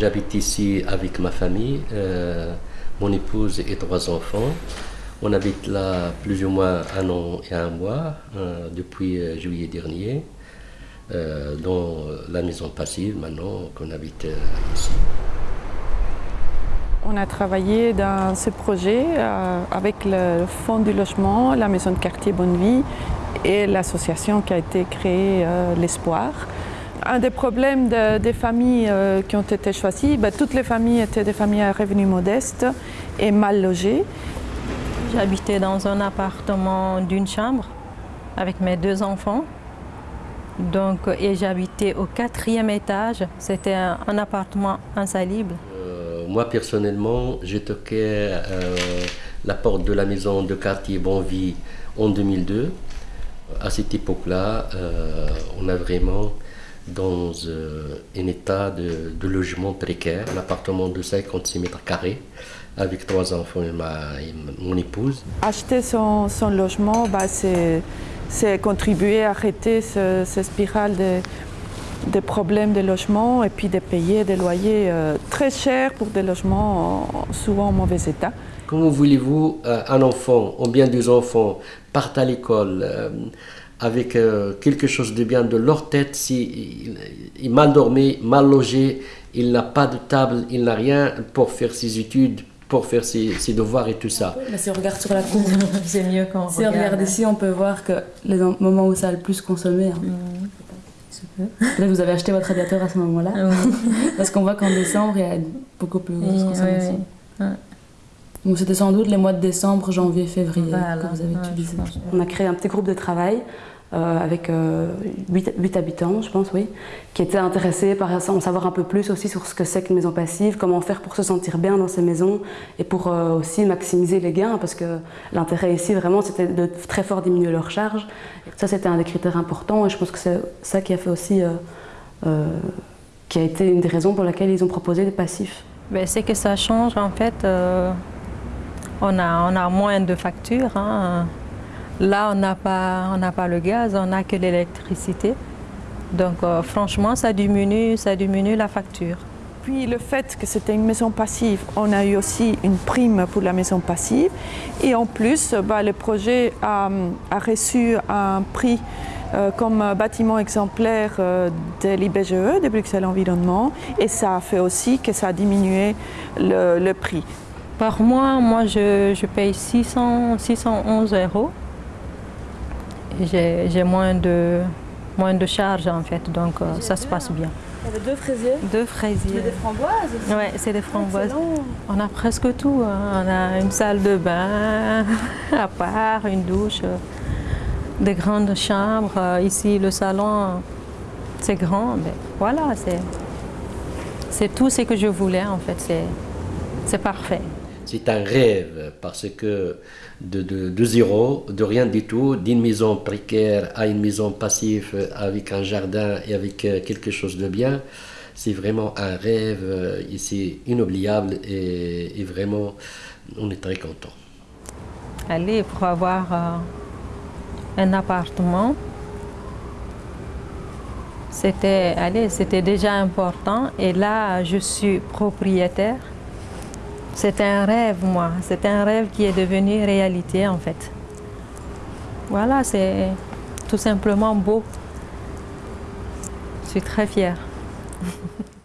J'habite ici avec ma famille, euh, mon épouse et trois enfants. On habite là plus ou moins un an et un mois euh, depuis euh, juillet dernier, dans la maison passive maintenant qu'on habite ici. On a travaillé dans ce projet avec le Fonds du logement, la maison de quartier Bonne Vie et l'association qui a été créée, l'Espoir. Un des problèmes de- des familles euh, qui ont été choisies, ben, toutes les familles étaient des familles à revenus modestes et mal logées. J'habitais dans un appartement d'une chambre avec mes deux enfants. Donc, et j'habitais au quatrième étage. C'était un, un appartement insalubre. Euh, moi personnellement, j'ai toqué euh, la porte de la maison de quartier Bonvie en 2002. À cette époque-là, euh, on a vraiment dans euh, un état de, de logement précaire, un appartement de 56 mètres carrés avec trois enfants et, ma, et mon épouse. Acheter son, son logement, ben, c'est contribuer à arrêter ce, ce spirale de, des problèmes de logement et puis de payer des loyers euh, très chers pour des logements en- souvent en mauvais état. Comment voulez-vous euh, un enfant ou bien deux enfants partent à l'école euh, avec euh, quelque chose de bien de leur tête si il, il est mal dormi, mal logé, il n'a pas de table, il n'a rien pour faire ses études, pour faire ses, ses devoirs et tout ça. Mais si on regarde sur la courbe, C'est mieux quand on si on regarde ici, on peut voir que les en- moments où ça a le plus consommé. hein. Là, vous avez acheté votre radiateur à ce moment-là. Parce qu'on voit qu'en décembre, il y a beaucoup plus grosse Oui, consommation. oui, oui. Ouais. Donc c'était sans doute les mois de décembre, janvier, février Voilà, que vous avez ouais, utilisé. On a créé un petit groupe de travail euh, avec 8, habitants, je pense, oui, qui étaient intéressés par en savoir un peu plus aussi sur ce que c'est qu'une maison passive, comment faire pour se sentir bien dans ces maisons et pour euh, aussi maximiser les gains, parce que l'intérêt ici, vraiment, c'était de très fort diminuer leurs charges. Ça, c'était un des critères importants et je pense que c'est ça qui a fait aussi, euh, euh, qui a été une des raisons pour lesquelles ils ont proposé des passifs. Ben, c'est que ça change en fait. On, a, moins de factures. hein. Là, on n'a pas, pas le gaz, on n'a que l'électricité. Donc euh, franchement, ça diminue, ça diminue la facture. Puis le fait que c'était une maison passive, on a eu aussi une prime pour la maison passive. Et en plus, bah, le projet a, reçu un prix euh, comme bâtiment exemplaire euh, de l'IBGE, de Bruxelles Environnement. Et ça a fait aussi que ça a diminué le prix. Par mois, moi, je, je paye 600, 611 euros. J'ai moins de, moins de charges en fait, donc euh, ça se passe bien. Il y avait deux fraisiers, Deux fraisiers. framboises. Ouais, c'est des framboises. On a presque tout. hein. On a une salle de bain à part, une douche, euh, des grandes chambres. Euh, Ici, le salon, c'est grand. Mais voilà, c'est c'est tout ce que je voulais en fait. C'est c'est parfait. C'est un rêve parce que de, zéro, de rien du tout, d'une maison précaire à une maison passive avec un jardin et avec euh, quelque chose de bien, c'est vraiment un rêve euh, ici inoubliable et, et vraiment on est très content. Allez, pour avoir euh, un appartement, c'était c'était déjà important. Et là, je suis propriétaire. C'était un rêve, moi. C'était un rêve qui est devenu réalité, en fait. Voilà, c'est tout simplement beau. Je suis très fière.